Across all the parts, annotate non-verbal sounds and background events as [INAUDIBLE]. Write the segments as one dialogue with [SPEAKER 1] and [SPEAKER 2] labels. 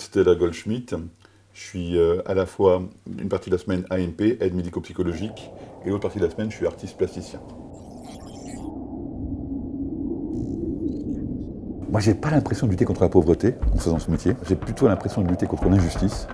[SPEAKER 1] Stella Goldschmidt. Je suis euh, à la fois une partie de la semaine AMP, aide médico-psychologique, et l'autre partie de la semaine, je suis artiste plasticien. Moi, j'ai pas l'impression de lutter contre la pauvreté en faisant ce métier. J'ai plutôt l'impression de lutter contre l'injustice.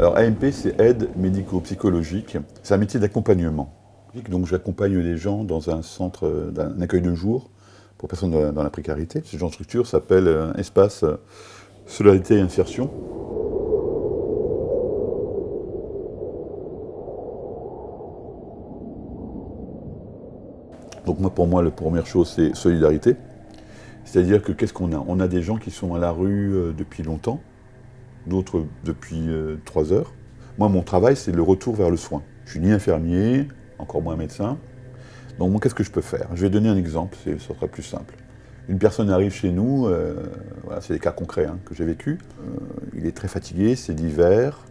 [SPEAKER 1] Alors AMP, c'est aide médico-psychologique. C'est un métier d'accompagnement. Donc j'accompagne les gens dans un centre d'un accueil de jour pour personnes dans la précarité. Ce genre de structure s'appelle euh, Espace Solidarité et Insertion. Donc moi, pour moi, la première chose, c'est solidarité. C'est-à-dire que qu'est-ce qu'on a? On a des gens qui sont à la rue euh, depuis longtemps, d'autres depuis euh, trois heures. Moi, mon travail, c'est le retour vers le soin. Je suis ni infirmier, encore moins médecin. Donc, moi, qu'est-ce que je peux faire? Je vais donner un exemple, ce sera plus simple. Une personne arrive chez nous, euh, voilà, c'est des cas concrets hein, que j'ai vécu. Euh, il est très fatigué, c'est l'hiver,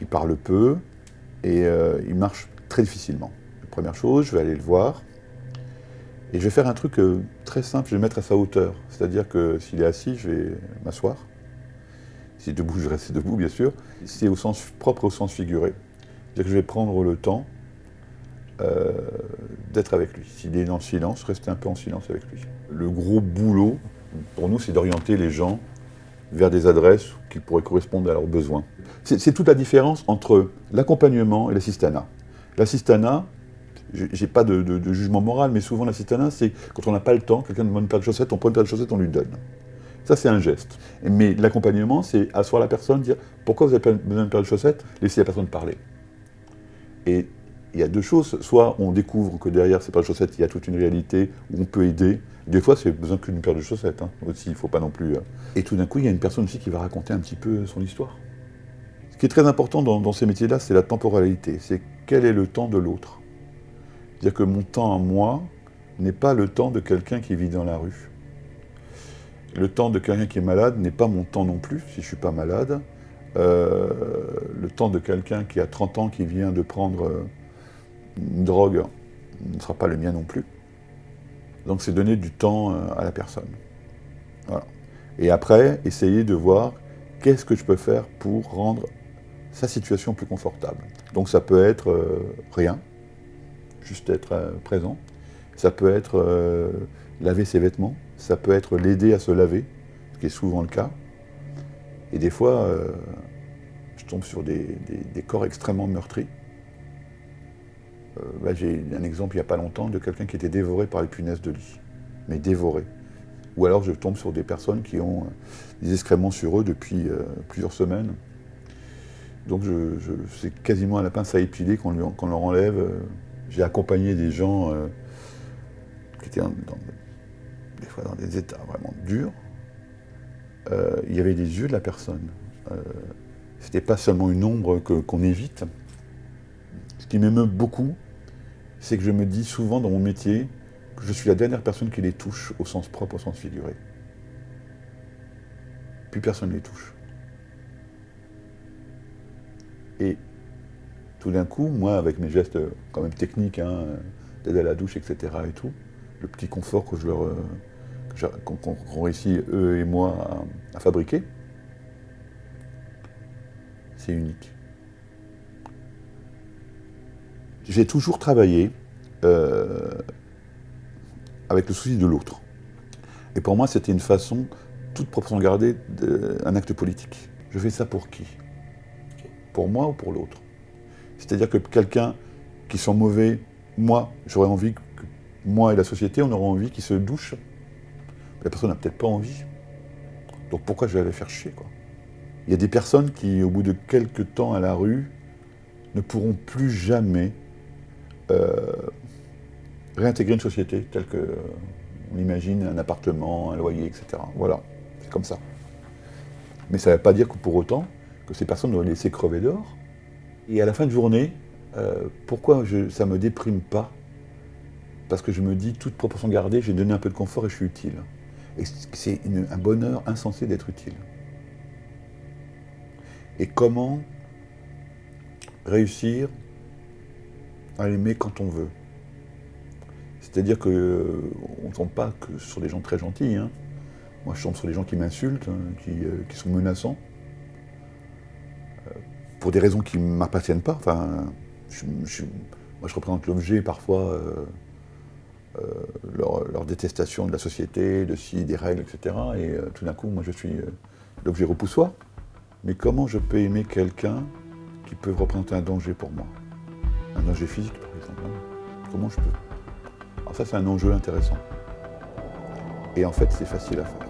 [SPEAKER 1] il parle peu et il marche très difficilement. première chose, je vais aller le voir et je vais faire un truc très simple, je vais mettre à sa hauteur. C'est-à-dire que s'il est assis, je vais m'asseoir si debout, je reste debout, bien sûr. C'est au sens propre au sens figuré. C'est-à-dire que je vais prendre le temps euh, d'être avec lui. S'il est dans le silence, rester un peu en silence avec lui. Le gros boulot, pour nous, c'est d'orienter les gens vers des adresses qui pourraient correspondre à leurs besoins. C'est toute la différence entre l'accompagnement et l'assistanat. L'assistanat, j'ai pas de, jugement moral, mais souvent l'assistanat, c'est quand on n'a pas le temps, quelqu'un demande une paire de chaussettes, on prend une paire de chaussettes, on lui donne. Ça, c'est un geste. Mais l'accompagnement, c'est asseoir la personne, dire pourquoi vous avez besoin d'une paire de chaussettes? Laissez la personne parler. Et il y a deux choses. Soit on découvre que derrière ces paires de chaussettes, il y a toute une réalité où on peut aider. Des fois, c'est besoin qu'une paire de chaussettes. Hein. Aussi, il ne faut pas non plus. Euh. Et tout d'un coup, il y a une personne aussi qui va raconter un petit peu son histoire. Ce qui est très important dans, dans ces métiers-là, c'est la temporalité. C'est quel est le temps de l'autre. C'est-à-dire que mon temps à moi n'est pas le temps de quelqu'un qui vit dans la rue. Le temps de quelqu'un qui est malade n'est pas mon temps non plus, si je ne suis pas malade. Euh, le temps de quelqu'un qui a 30 ans, qui vient de prendre euh, une drogue, ne sera pas le mien non plus. Donc c'est donner du temps euh, à la personne. Et après, essayer de voir qu'est-ce que je peux faire pour rendre sa situation plus confortable. Donc ça peut être rien, juste être présent. Ça peut être laver ses vêtements, ça peut être l'aider à se laver, ce qui est souvent le cas. Et des fois, euh, je tombe sur des, corps extrêmement meurtris. Euh, bah, j'ai un exemple il n'y a pas longtemps de quelqu'un qui était dévoré par les punaises de lit, mais dévoré. Ou alors je tombe sur des personnes qui ont euh, des excréments sur eux depuis plusieurs semaines. Donc je, c'est quasiment à la pince à épiler qu'on leur enlève. J'ai accompagné des gens qui étaient dans, des fois dans des états vraiment durs, euh, il y avait des yeux de la personne. Euh, C'était pas seulement une ombre qu'on évite. Ce qui m'émeut beaucoup, c'est que je me dis souvent dans mon métier que je suis la dernière personne qui les touche au sens propre, au sens figuré. Plus personne ne les touche. Et tout d'un coup, moi, avec mes gestes quand même techniques, hein, d'aide à la douche, etc. et tout, le petit confort que je leur euh, qu'on réussit eux et moi à, fabriquer, c'est unique. J'ai toujours travaillé euh, avec le souci de l'autre. Et pour moi, c'était une façon, toute proportion gardée, d'un acte politique. Je fais ça pour qui? Pour moi ou pour l'autre? C'est-à-dire que quelqu'un qui sent mauvais, moi, j'aurais envie moi et la société, on aura envie qu'ils se douchent. La personne n'a peut-être pas envie. Donc pourquoi je vais aller faire chier quoi? Il y a des personnes qui, au bout de quelques temps à la rue, ne pourront plus jamais euh, réintégrer une société telle que euh, imagine un appartement, un loyer, etc. Voilà, c'est comme ça. Mais ça ne veut pas dire que pour autant que ces personnes doivent laisser crever dehors. Et à la fin de journée, euh, pourquoi ça ne me déprime pas? Parce que je me dis, toute proportion gardée, j'ai donné un peu de confort et je suis utile. Et c'est un bonheur insensé d'être utile. Et comment réussir à aimer quand on veut? C'est-à-dire qu'on ne tombe pas que sur des gens très gentils. Hein. Moi, je tombe sur des gens qui m'insultent, hein, euh, qui, sont menaçants, euh, pour des raisons qui ne m'appartiennent pas. Enfin, moi, je représente l'objet parfois, euh, leur, détestation de la société, de si, des règles, etc. Et tout d'un coup, moi, je suis l'objet repoussoir. Mais comment je peux aimer quelqu'un qui peut représenter un danger pour moi? Un danger physique, par exemple. Hein. Comment je peux? Alors ça, c'est un enjeu intéressant. Et en fait, c'est facile à faire.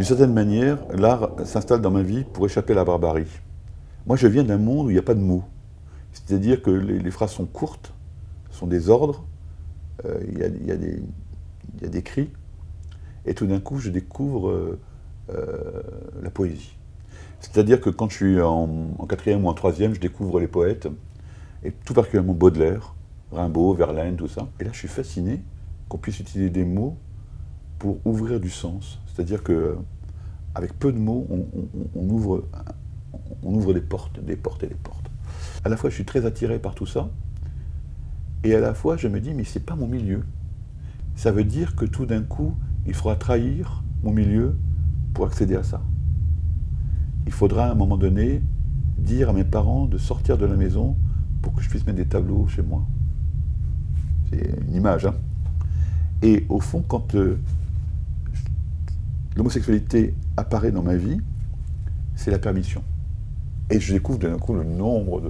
[SPEAKER 1] D'une certaine manière, l'art s'installe dans ma vie pour échapper à la barbarie. Moi, je viens d'un monde où il n'y a pas de mots. C'est-à-dire que les, phrases sont courtes, sont des ordres, euh, il, y a, des, cris, et tout d'un coup, je découvre euh, euh, la poésie. C'est-à-dire que quand je suis en, quatrième ou en troisième, je découvre les poètes, et tout particulièrement Baudelaire, Rimbaud, Verlaine, tout ça. Et là, je suis fasciné qu'on puisse utiliser des mots pour ouvrir du sens. C'est-à-dire que avec peu de mots, on, ouvre, on ouvre des portes, des portes et des portes. À la fois, je suis très attiré par tout ça, et à la fois, je me dis, mais c'est pas mon milieu. Ça veut dire que tout d'un coup, il faudra trahir mon milieu pour accéder à ça. Il faudra à un moment donné dire à mes parents de sortir de la maison pour que je puisse mettre des tableaux chez moi. C'est une image. Hein et au fond, quand euh, l'homosexualité apparaît dans ma vie, c'est la permission. Et je découvre d'un coup le nombre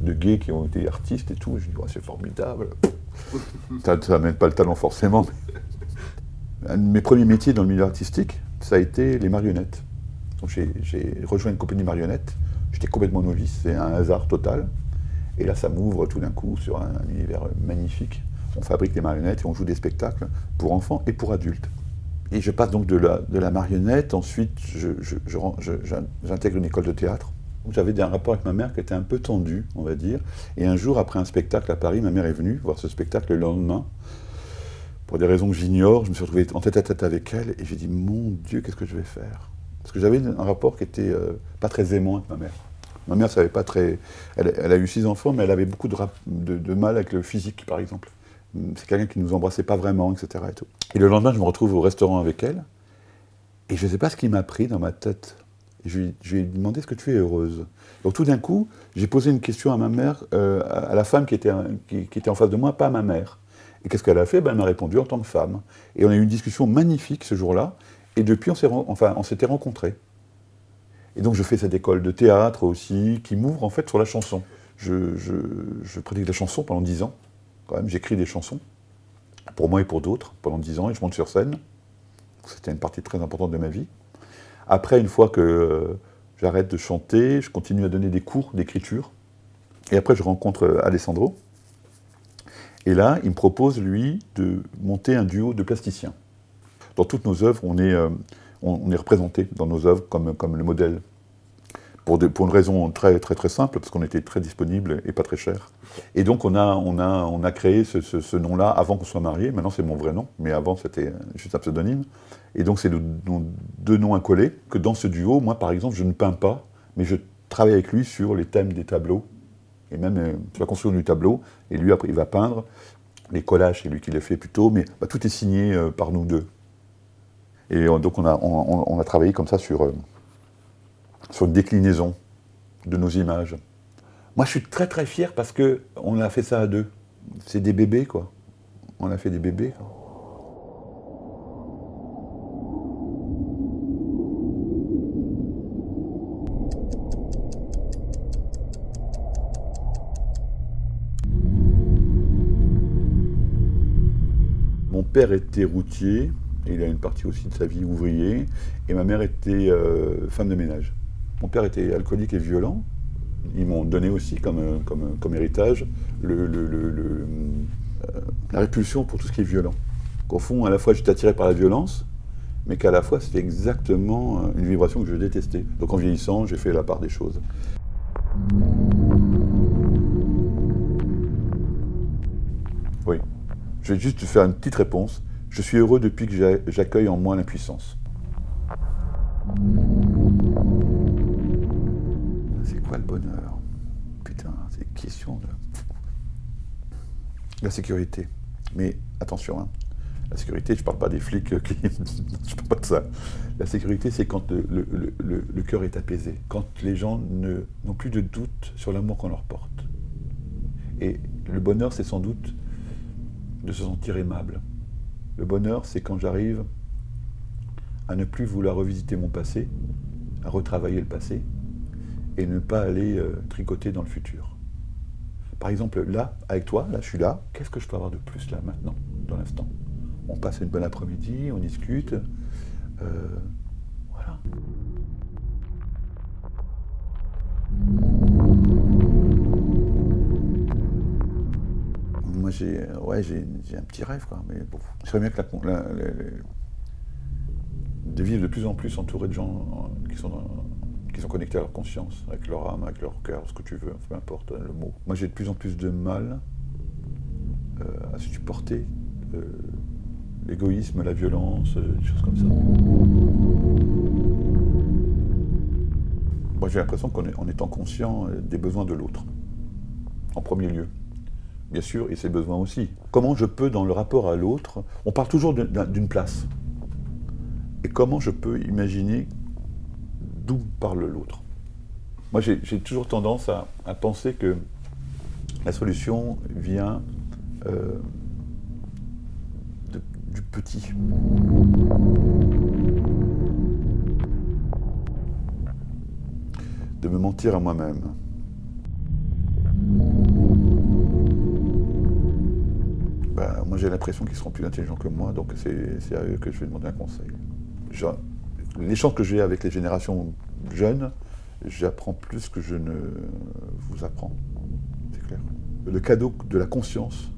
[SPEAKER 1] de, gays qui ont été artistes et tout. je dis, c'est formidable. [LAUGHS] ça n'amène pas le talent forcément. Un de mes premiers métiers dans le milieu artistique, ça a été les marionnettes. j'ai rejoint une compagnie marionnette. J'étais complètement novice, c'est un hasard total. Et là, ça m'ouvre tout d'un coup sur un univers magnifique. On fabrique des marionnettes et on joue des spectacles pour enfants et pour adultes. Et je passe donc de la, de la marionnette, ensuite j'intègre une école de théâtre. J'avais un rapport avec ma mère qui était un peu tendu, on va dire. Et un jour, après un spectacle à Paris, ma mère est venue voir ce spectacle le lendemain. Pour des raisons que j'ignore, je me suis retrouvé en tête à tête avec elle et j'ai dit Mon Dieu, qu'est-ce que je vais faire? Parce que j'avais un rapport qui était euh, pas très aimant avec ma mère. Ma mère savait pas très. Elle, a eu six enfants, mais elle avait beaucoup de mal avec le physique, par exemple c'est quelqu'un qui ne nous embrassait pas vraiment, etc. Et, le lendemain, je me retrouve au restaurant avec elle, et je ne sais pas ce qui m'a pris dans ma tête. je, lui, ai demandé, est-ce que tu es heureuse? Donc tout d'un coup, j'ai posé une question à ma mère, euh, à la femme qui était, qui, était en face de moi, pas à ma mère. Et qu'est-ce qu'elle a fait? Ben, Elle m'a répondu en tant que femme. Et on a eu une discussion magnifique ce jour-là, et depuis, on s'était enfin, rencontrés. Et donc je fais cette école de théâtre aussi, qui m'ouvre en fait sur la chanson. Je, je, je pratique la chanson pendant dix ans quand même, j'écris des chansons, pour moi et pour d'autres, pendant dix ans, et je monte sur scène. C'était une partie très importante de ma vie. Après, une fois que euh, j'arrête de chanter, je continue à donner des cours d'écriture. Et après, je rencontre euh, Alessandro. Et là, il me propose, lui, de monter un duo de plasticiens. Dans toutes nos œuvres, on est, euh, représenté dans nos œuvres comme le modèle pour, une raison très, très, très simple, parce qu'on était très disponible et pas très cher. Et donc on a, on a, on a créé ce, nom-là avant qu'on soit mariés. Maintenant c'est mon vrai nom, mais avant c'était juste un pseudonyme. Et donc c'est deux noms incollés, que dans ce duo, moi par exemple, je ne peins pas, mais je travaille avec lui sur les thèmes des tableaux. Et même, euh, tu vas construire du tableau, et lui après il va peindre. Les collages, c'est lui qui les fait plutôt, mais bah, tout est signé euh, par nous deux. Et euh, donc on a, on, a travaillé comme ça sur sur une déclinaison de nos images. Moi, je suis très très fier parce que on a fait ça à deux. C'est des bébés, quoi. On a fait des bébés. Mon père était routier, il a une partie aussi de sa vie ouvrier, et ma mère était euh, femme de ménage. Mon père était alcoolique et violent. Ils m'ont donné aussi comme, comme, comme héritage euh, la répulsion pour tout ce qui est violent. Qu'au fond, à la fois, j'étais attiré par la violence, mais qu'à la fois, c'était exactement euh, une vibration que je détestais. Donc en vieillissant, j'ai fait la part des choses. Oui. Je vais juste te faire une petite réponse. Je suis heureux depuis que j'accueille en moi l'impuissance. Quoi le bonheur? Putain, c'est question de... La sécurité. Mais attention, hein. la sécurité, je parle pas des flics qui... [LAUGHS] je parle pas de ça. La sécurité, c'est quand le, le cœur est apaisé, quand les gens n'ont plus de doute sur l'amour qu'on leur porte. Et le bonheur, c'est sans doute de se sentir aimable. Le bonheur, c'est quand j'arrive à ne plus vouloir revisiter mon passé, à retravailler le passé, et ne pas aller euh, tricoter dans le futur. Par exemple, là, avec toi, là, je suis là, qu'est-ce que je peux avoir de plus là, maintenant, dans l'instant? On passe une bonne après-midi, on discute, euh, voilà. Moi, j'ai ouais, un petit rêve, quoi, mais bon, serait bien que la, de vivre de plus en plus entouré de gens qui sont, qui sont connectés à leur conscience, avec leur âme, avec leur cœur, ce que tu veux, peu importe le mot. Moi, j'ai de plus en plus de mal euh, à supporter euh, l'égoïsme, la violence, euh, des choses comme ça. Moi, j'ai l'impression qu'en étant conscient des besoins de l'autre, en premier lieu bien sûr, et ses besoins aussi. Comment je peux, dans le rapport à l'autre, on parle toujours d'une place. Et comment je peux imaginer d'où parle l'autre Moi, j'ai toujours tendance à, penser que la solution vient euh, du petit. De me mentir à moi-même. Bah, moi j'ai l'impression qu'ils seront plus intelligents que moi, donc c'est à que je vais demander un conseil l'échange que j'ai avec les générations jeunes, j'apprends plus que je ne vous apprends. C'est clair. Le cadeau de la conscience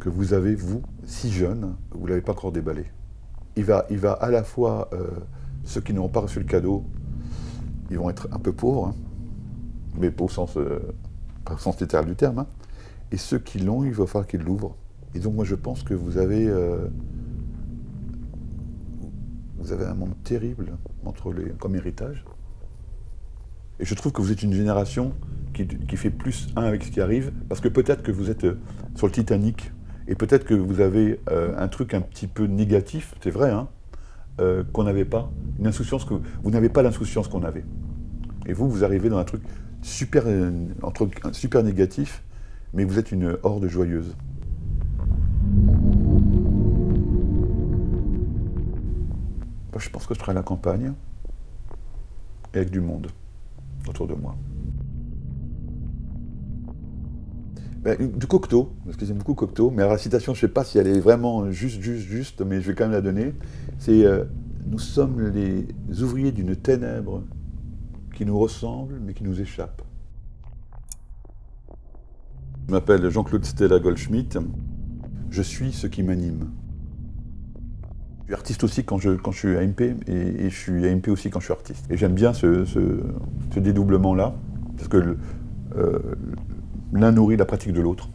[SPEAKER 1] que vous avez, vous, si jeune, vous ne l'avez pas encore déballé. Il va, il va à la fois, euh, ceux qui n'ont pas reçu le cadeau, ils vont être un peu pauvres, hein, mais pas au sens, euh, sens littéral du terme, hein. et ceux qui l'ont, il va falloir qu'ils l'ouvrent. Et donc moi je pense que vous avez... Euh, vous avez un monde terrible entre les, comme héritage. Et je trouve que vous êtes une génération qui, fait plus un avec ce qui arrive, parce que peut-être que vous êtes euh, sur le Titanic, et peut-être que vous avez euh, un truc un petit peu négatif, c'est vrai, hein, euh, qu'on n'avait pas, une insouciance que vous n'avez pas l'insouciance qu'on avait. Et vous, vous arrivez dans un truc super, entre, super négatif, mais vous êtes une horde joyeuse. Je pense que je serai à la campagne, avec du monde autour de moi. Ben, du Cocteau, parce que j'aime beaucoup Cocteau, mais la citation, je ne sais pas si elle est vraiment juste, juste, juste, mais je vais quand même la donner. C'est euh, Nous sommes les ouvriers d'une ténèbre qui nous ressemble, mais qui nous échappe. Je m'appelle Jean-Claude Stella Goldschmidt. Je suis ce qui m'anime. Je suis artiste aussi quand je, quand je suis AMP et, je suis AMP aussi quand je suis artiste. Et j'aime bien ce, dédoublement-là, parce que euh, l'un nourrit la pratique de l'autre.